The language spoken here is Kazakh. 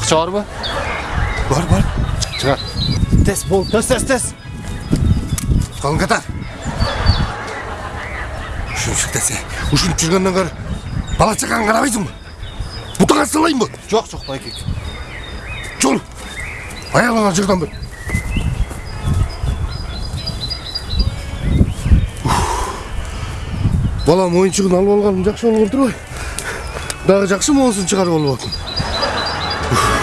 акча барбы бар бар чыгар тез бол тез тез тез қалың қатар үшіншілік десе үшініп жүргеннен бала шыққан қарабайсың ба салайынбы жок ба жоқ жоқ жол аялыңа жырдан бер балам ойыншығын алып алғаным жақсы болгон отыр ғой дағы жақсы чыгарып шығарып алып